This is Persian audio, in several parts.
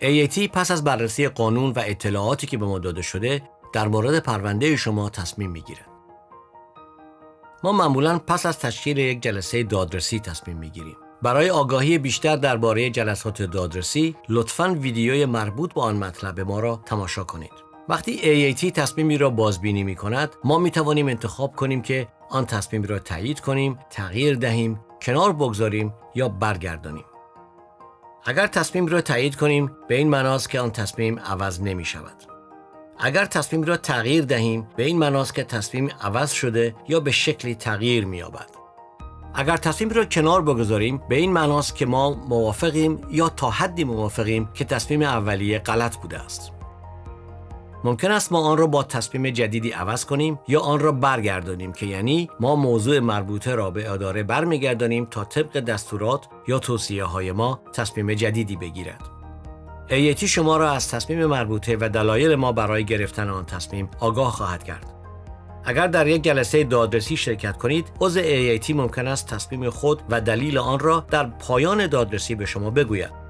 AAT پس از بررسی قانون و اطلاعاتی که به ما داده شده در مورد پرونده شما تصمیم می‌گیرد. ما معمولا پس از تشکیل یک جلسه دادرسی تصمیم می‌گیریم. برای آگاهی بیشتر درباره جلسات دادرسی لطفاً ویدیوی مربوط به آن مطلب ما را تماشا کنید. وقتی AAT تصمیمی را بازبینی می کند ما می توانیم انتخاب کنیم که آن تصمیم را تایید کنیم، تغییر دهیم، کنار بگذاریم یا برگردانیم. اگر تصمیم را تایید کنیم به این معناست که آن تصمیم عوض نمی شود. اگر تصمیم را تغییر دهیم به این معناست که تصمیم عوض شده یا به شکلی تغییر می یابد. اگر تصمیم را کنار بگذاریم به این معناست که ما موافقیم یا تا حدی موافقیم که تصمیم اولیه غلط بوده است. ممکن است ما آن را با تصمیم جدیدی عوض کنیم یا آن را برگردانیم که یعنی ما موضوع مربوطه را به اداره برمیگردانیم تا طبق دستورات یا توصیه های ما تصمیم جدیدی بگیرد. ایتی شما را از تصمیم مربوطه و دلایل ما برای گرفتن آن تصمیم آگاه خواهد کرد. اگر در یک جلسه دادرسی شرکت کنید، عضو ایتی ممکن است تصمیم خود و دلیل آن را در پایان دادرسی به شما بگوید.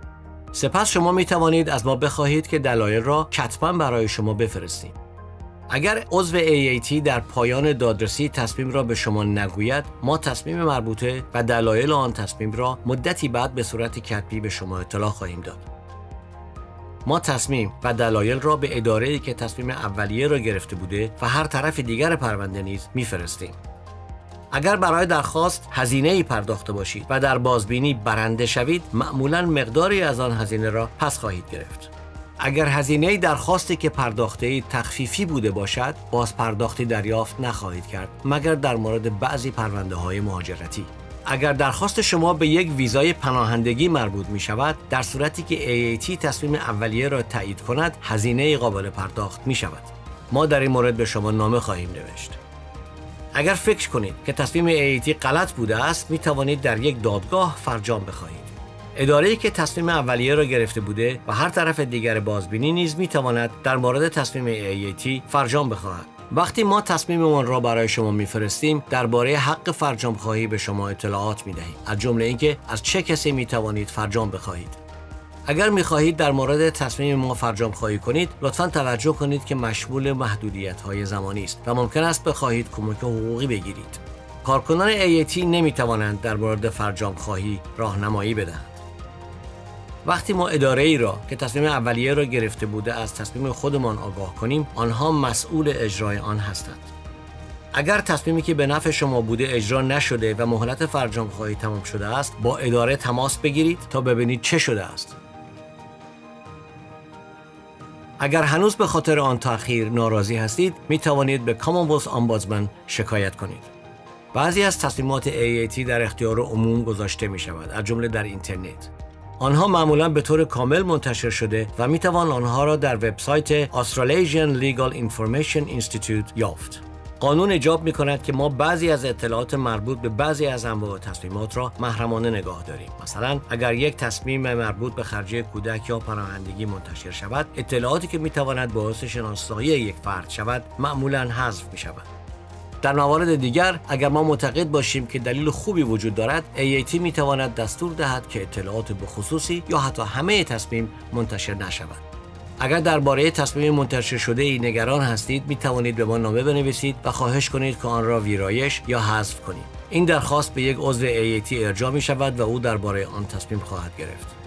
سپس شما می توانید از ما بخواهید که دلایل را کتبا برای شما بفرستیم. اگر عضو AAT در پایان دادرسی تصمیم را به شما نگوید ما تصمیم مربوطه و دلایل آن تصمیم را مدتی بعد به صورت کتبی به شما اطلاع خواهیم داد ما تصمیم و دلایل را به اداره که تصمیم اولیه را گرفته بوده و هر طرف دیگر پرونده نیز میفرستیم اگر برای درخواست هزینه ای پرداخته باشید و در بازبینی برنده شوید معمولا مقداری از آن هزینه را پس خواهید گرفت. اگر هزینه درخواستی که پرداخته ای تخفیفی بوده باشد باز پرداختی دریافت نخواهید کرد مگر در مورد بعضی پرونده های مهاجرتی. اگر درخواست شما به یک ویزای پناهندگی مربوط می شود در صورتی که AAT تصمیم اولیه را تایید کند هزینه قابل پرداخت می شود ما در این مورد به شما نامه خواهیم نوشت. اگر فکر کنید که تصمیم ایتی غلط بوده است می توانید در یک دادگاه فرجام بخواهید. اداره که تصمیم اولیه را گرفته بوده و هر طرف دیگر بازبینی نیز می تواند در مورد تصمیم ایتی فرجام بخواهد. وقتی ما تصمیممان را برای شما میفرستیم درباره حق فرجام خواهی به شما اطلاعات می دهیم از جمله اینکه از چه کسی می توانید فرجام بخواهید. اگر می خواهید در مورد تصمیم ما فرجام خواهی کنید لطفا توجه کنید که مشمول محدودیت های زمانی است و ممکن است بخواهید کمک حقوقی بگیرید. کارکنان AAT نمی توانند در مورد فرجام خواهی راهنمایی بدهند. وقتی ما اداره ای را که تصمیم اولیه را گرفته بوده از تصمیم خودمان آگاه کنیم آنها مسئول اجرای آن هستند. اگر تصمیمی که به نفع شما بوده اجرا نشده و مهلت فرجام خواهی تمام شده است با اداره تماس بگیرید تا ببینید چه شده است. اگر هنوز به خاطر آن تأخیر ناراضی هستید می توانید به کامونولث آمبودسمن شکایت کنید. بعضی از تصمیمات AAT در اختیار عموم گذاشته می شود از جمله در اینترنت. آنها معمولا به طور کامل منتشر شده و می توان آنها را در وبسایت Australasian Legal Information Institute یافت. قانون ایجاب می کند که ما بعضی از اطلاعات مربوط به بعضی از انواع تصمیمات را محرمانه نگاه داریم. مثلا اگر یک تصمیم مربوط به خرجه کودک یا پناهندگی منتشر شود اطلاعاتی که می تواند باعث شناسایی یک فرد شود معمولا حذف می شود در موارد دیگر اگر ما معتقد باشیم که دلیل خوبی وجود دارد AAT می تواند دستور دهد که اطلاعات بخصوصی یا حتی همه تصمیم منتشر نشود. اگر درباره تصمیم منتشر شده ای نگران هستید می توانید به ما نامه بنویسید و خواهش کنید که آن را ویرایش یا حذف کنید این درخواست به یک عضو AAT ارجاع می شود و او درباره آن تصمیم خواهد گرفت.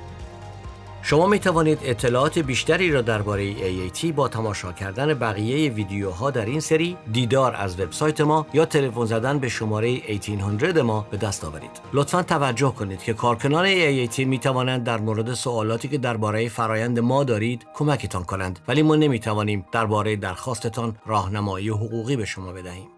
شما می توانید اطلاعات بیشتری را درباره AAT با تماشا کردن بقیه ویدیوها در این سری دیدار از وبسایت ما یا تلفن زدن به شماره 1800 ما به دست آورید. لطفا توجه کنید که کارکنان AAT می توانند در مورد سوالاتی که درباره فرایند ما دارید کمکتان کنند ولی ما نمی توانیم درباره درخواستتان راهنمایی حقوقی به شما بدهیم.